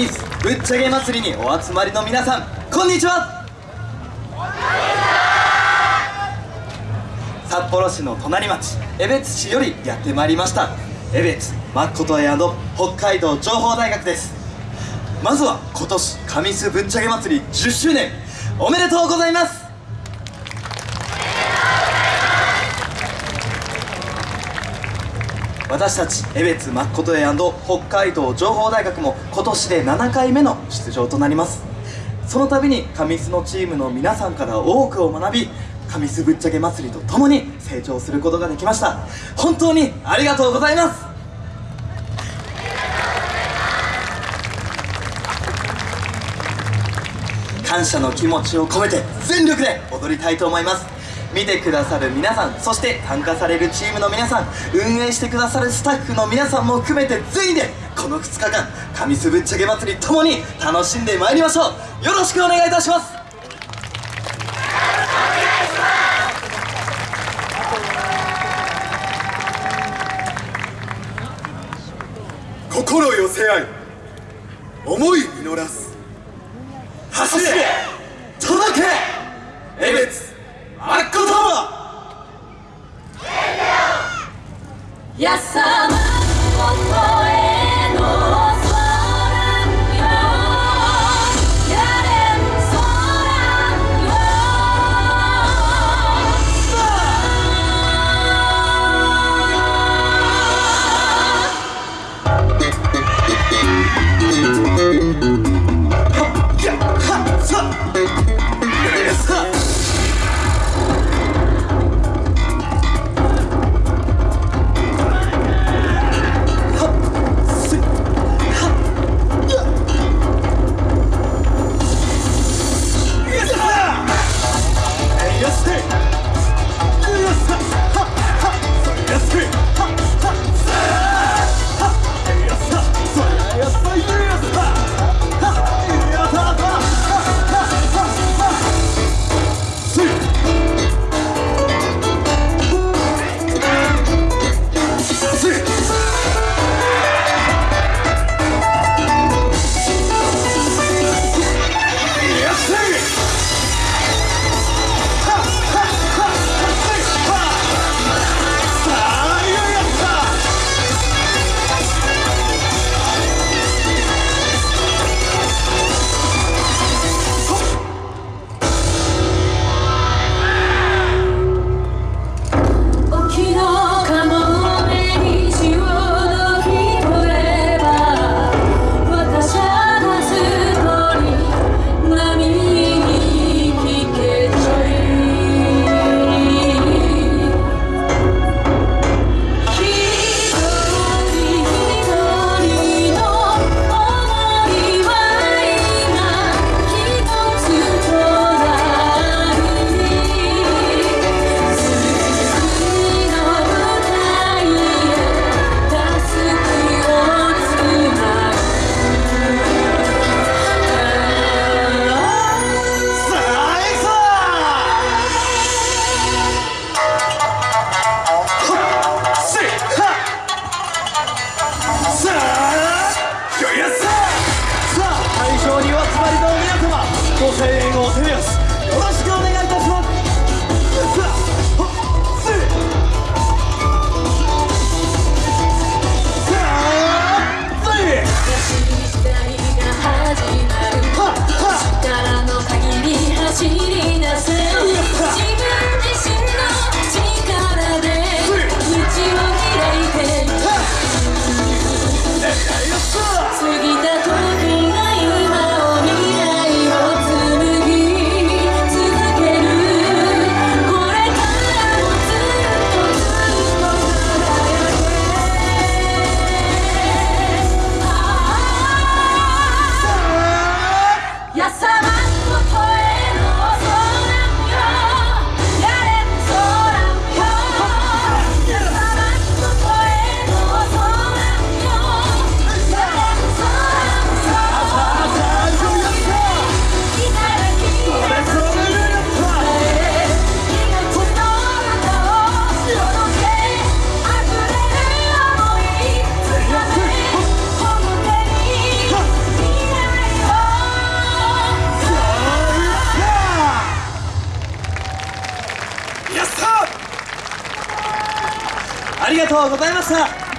神栖ぶっちゃけ祭りにお集まりの皆さんこんにちは。札幌市の隣町江別市よりやってまいりました江別誠屋の北海道情報大学です。まずは今年神栖ぶっちゃけ祭り10周年おめでとうございます。私たち江別誠屋北海道情報大学も今年で7回目の出場となります。その度に神栖のチームの皆さんから多くを学び神栖ぶっちゃけ祭りとともに成長することができました。本当にありがとうございます。感謝の気持ちを込めて全力で踊りたいと思います。見てくださる皆さんそして参加されるチームの皆さん運営してくださるスタッフの皆さんも含めて全員でこの2日間神栖ぶっちゃけ祭りともに楽しんでまいりましょう。よろしくお願いいたします。心寄せ合い思い実らす。走れ届け江別。まっことうございました